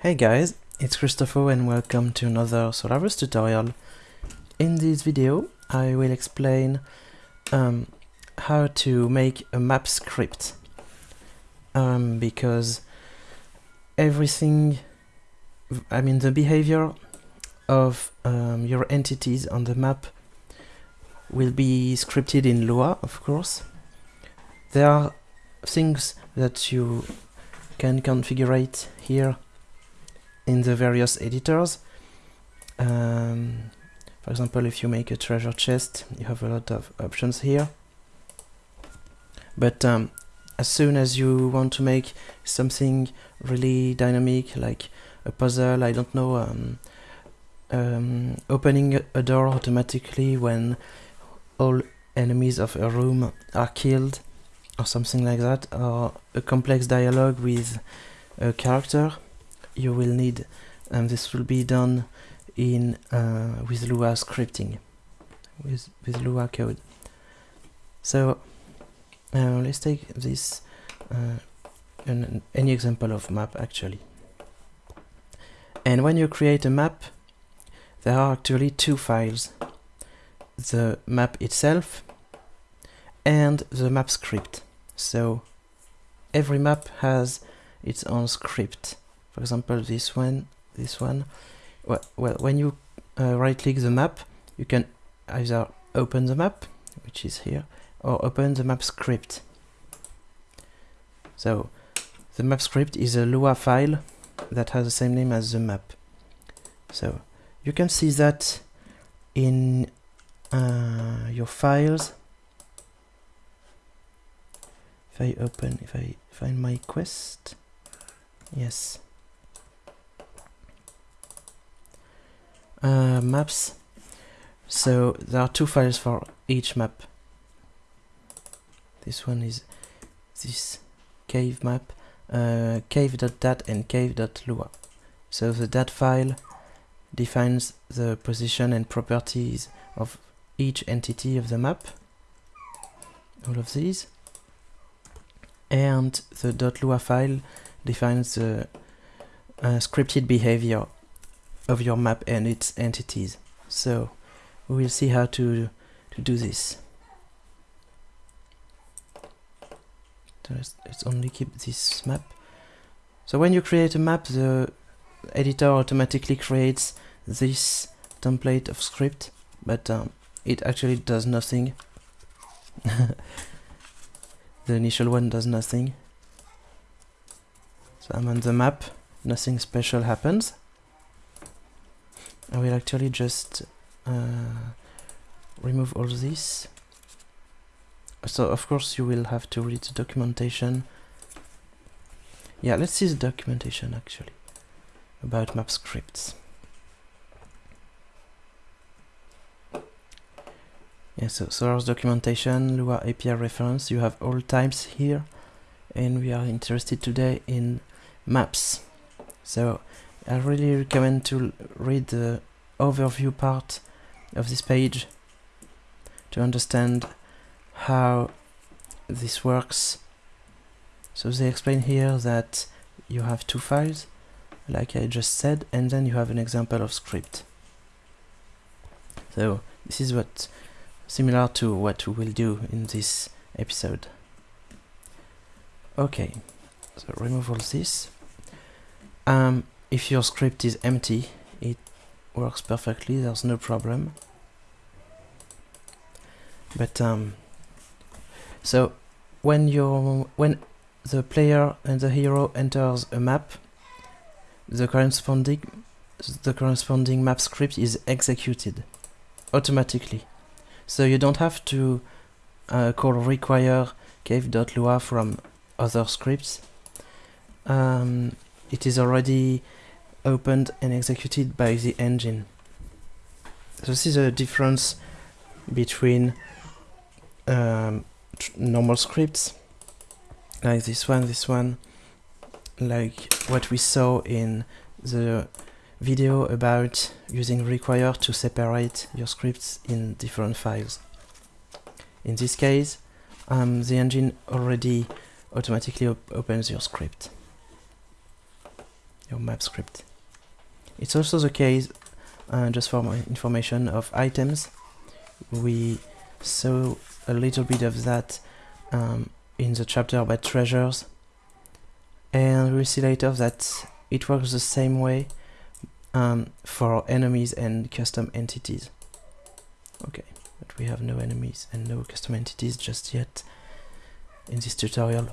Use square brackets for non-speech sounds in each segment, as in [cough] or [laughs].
Hey guys, it's Christopher and welcome to another Solarus tutorial. In this video I will explain um, how to make a map script um, because everything, I mean the behavior of um, your entities on the map will be scripted in Lua of course. There are things that you can configure here in the various editors. Um, for example, if you make a treasure chest, you have a lot of options here. But um, as soon as you want to make something really dynamic, like a puzzle, I don't know, um, um, opening a door automatically when all enemies of a room are killed, or something like that, or a complex dialogue with a character, you will need and this will be done in uh, with Lua scripting with with Lua code. So uh, let's take this uh, an, any example of map actually. And when you create a map there are actually two files the map itself and the map script. So every map has its own script for example this one this one. Well, well when you uh, right click the map you can either open the map which is here or open the map script. So the map script is a Lua file that has the same name as the map. So you can see that in uh, your files. If I open if I find my quest yes uh, maps. So there are two files for each map. This one is this cave map, uh, cave.dat and cave.lua. So the dat file defines the position and properties of each entity of the map, all of these. And the .lua file defines the uh, scripted behavior of your map and its entities. So we will see how to, to do this. Let's, let's only keep this map. So when you create a map, the editor automatically creates this template of script, but um, it actually does nothing. [laughs] the initial one does nothing. So I'm on the map, nothing special happens. I will actually just uh, remove all this. So of course you will have to read the documentation. Yeah let's see the documentation actually about map scripts. Yeah so source documentation Lua API reference. You have all types here and we are interested today in maps. So I really recommend to read the overview part of this page to understand how this works. So they explain here that you have two files, like I just said, and then you have an example of script. So this is what similar to what we will do in this episode. Okay, so remove all this. Um, if your script is empty it works perfectly there's no problem. But um, so when you when the player and the hero enters a map the corresponding the corresponding map script is executed automatically. So you don't have to uh, call require cave.lua from other scripts. Um, it is already opened and executed by the engine. So this is a difference between um, normal scripts like this one, this one, like what we saw in the video about using require to separate your scripts in different files. In this case, um, the engine already automatically op opens your script. Your map script. It's also the case, uh, just for my information, of items. We saw a little bit of that um, in the chapter about treasures and we'll see later that it works the same way um, for enemies and custom entities. Okay, but we have no enemies and no custom entities just yet in this tutorial.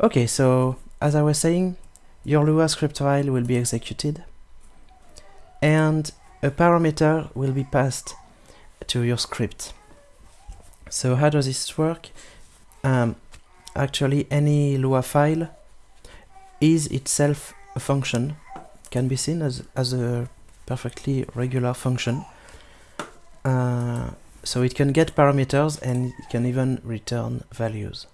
Okay, so as I was saying, your Lua script file will be executed and a parameter will be passed to your script. So how does this work? Um, actually, any Lua file is itself a function, can be seen as, as a perfectly regular function. Uh, so it can get parameters and it can even return values.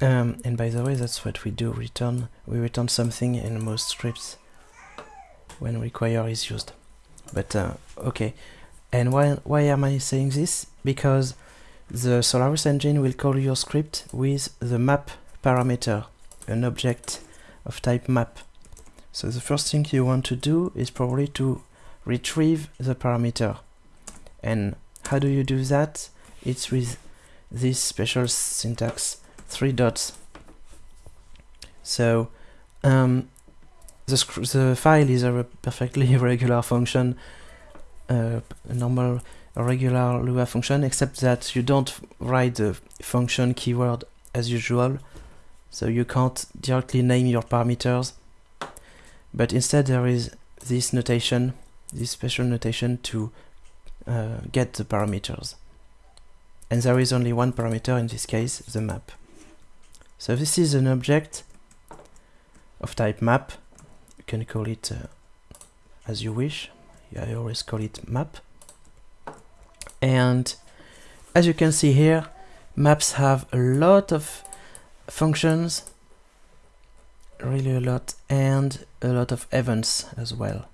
Um, and by the way, that's what we do, return. We return something in most scripts when require is used. But uh, okay, and why, why am I saying this? Because the Solarus engine will call your script with the map parameter, an object of type map. So the first thing you want to do is probably to retrieve the parameter. And how do you do that? It's with this special syntax, three dots. So um, the, the file is a perfectly [laughs] regular function, uh, a normal a regular Lua function, except that you don't write the function keyword as usual, so you can't directly name your parameters, but instead there is this notation, this special notation to uh, get the parameters. And there is only one parameter in this case, the map. So this is an object of type map. You can call it uh, as you wish. I always call it map and as you can see here maps have a lot of functions really a lot and a lot of events as well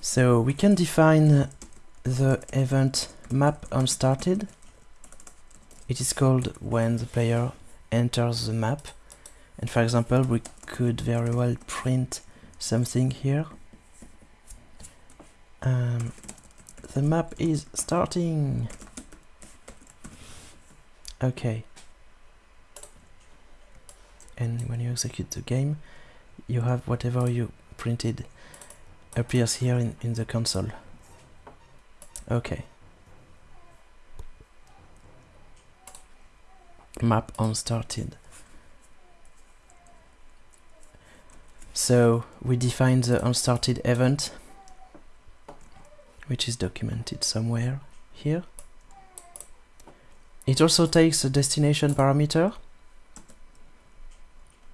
so we can define the event map on_started it is called when the player enters the map and for example we could very well print something here um, the map is starting. Okay. And when you execute the game, you have whatever you printed appears here in, in the console. Okay. Map on_started. So we define the on_started event which is documented somewhere here. It also takes a destination parameter,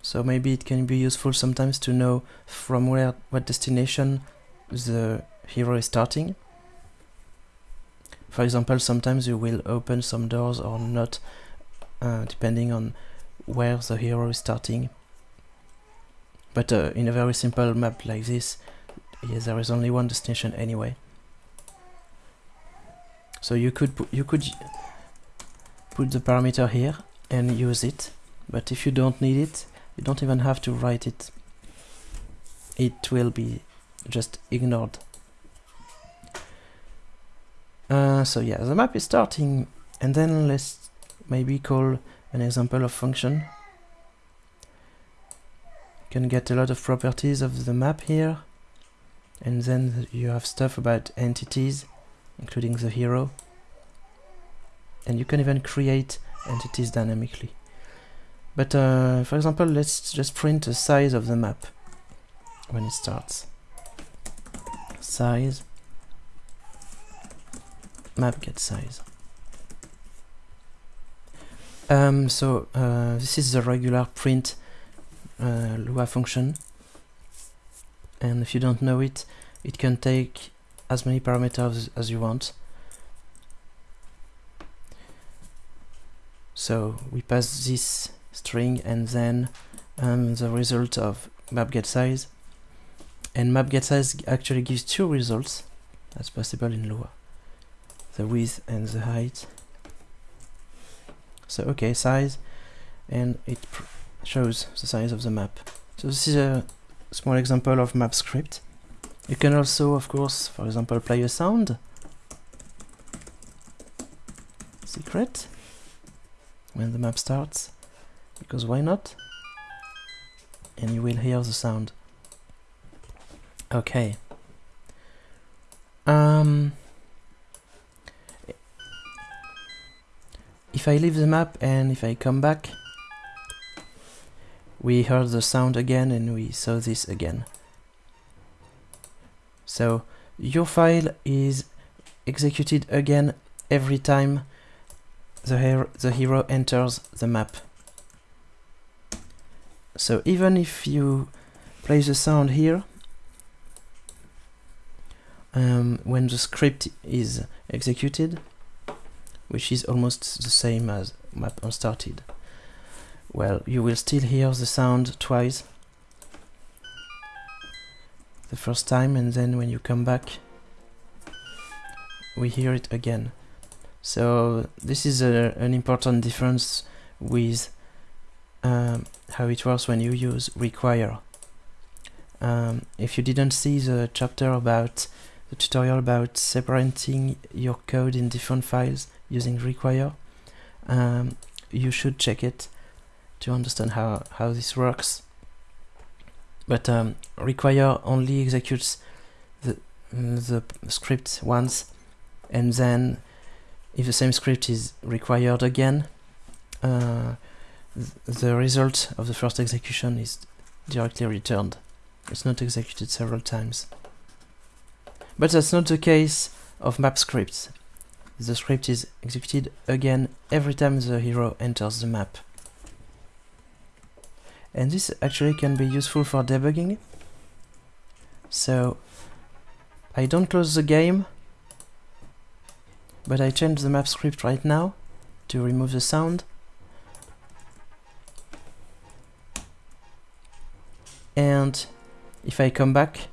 so maybe it can be useful sometimes to know from where what destination the hero is starting. For example, sometimes you will open some doors or not, uh, depending on where the hero is starting. But uh, in a very simple map like this, yeah, there is only one destination anyway. So you could you could put the parameter here and use it, but if you don't need it, you don't even have to write it. It will be just ignored. Uh, so yeah, the map is starting, and then let's maybe call an example of function. You can get a lot of properties of the map here, and then you have stuff about entities including the hero. And you can even create entities dynamically. But uh, for example let's just print the size of the map when it starts. Size map get size um, so uh, this is the regular print uh, Lua function and if you don't know it it can take as many parameters as you want. So we pass this string and then um, the result of map get size. And map get size actually gives two results. That's possible in Lua. The width and the height. So okay size and it shows the size of the map. So this is a small example of map script. You can also of course for example play a sound. Secret. When the map starts because why not? And you will hear the sound. Okay. Um, if I leave the map and if I come back we heard the sound again and we saw this again. So your file is executed again every time the, hero, the hero enters the map. So even if you play the sound here um, when the script is executed, which is almost the same as map on_started. Well, you will still hear the sound twice. The first time and then when you come back, we hear it again. So this is a, an important difference with um, how it works when you use require. Um, if you didn't see the chapter about the tutorial about separating your code in different files using require. Um, you should check it to understand how, how this works. But um, require only executes the, the script once and then if the same script is required again, uh, th the result of the first execution is directly returned. It's not executed several times. But that's not the case of map scripts. The script is executed again every time the hero enters the map. And this actually can be useful for debugging. So I don't close the game, but I change the map script right now to remove the sound. And if I come back,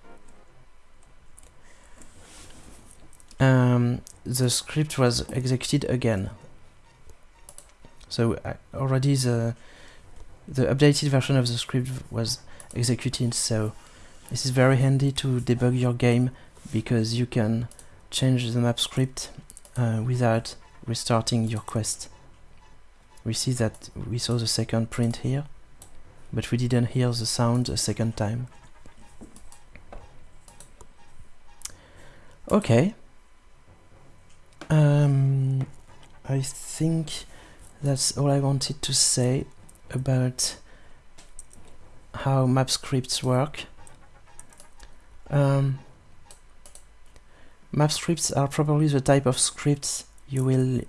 um, the script was executed again. So uh, already the the updated version of the script was executed, so this is very handy to debug your game because you can change the map script uh, without restarting your quest. We see that we saw the second print here, but we didn't hear the sound a second time. Okay. Um, I think that's all I wanted to say about how map scripts work. Um, map scripts are probably the type of scripts you will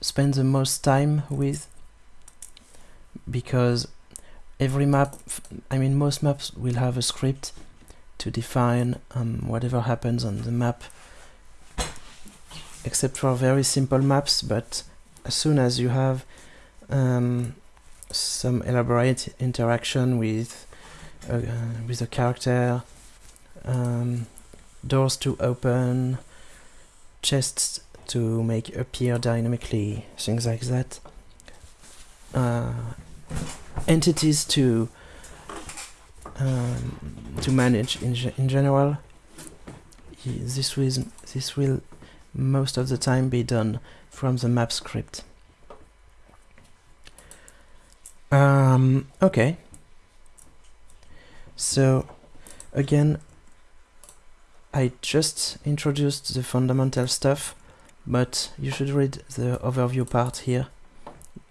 spend the most time with because every map, I mean most maps will have a script to define um, whatever happens on the map except for very simple maps, but as soon as you have um, some elaborate interaction with uh, with a character, um, doors to open, chests to make appear dynamically, things like that. Uh, entities to um, to manage in, in general. This will this will most of the time be done from the map script. Um, okay. So, again, I just introduced the fundamental stuff, but you should read the overview part here.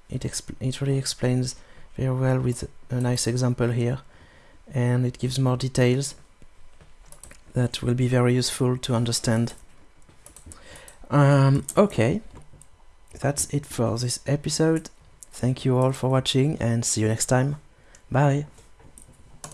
It, it really explains very well with a nice example here, and it gives more details that will be very useful to understand um, okay, that's it for this episode. Thank you all for watching and see you next time. Bye!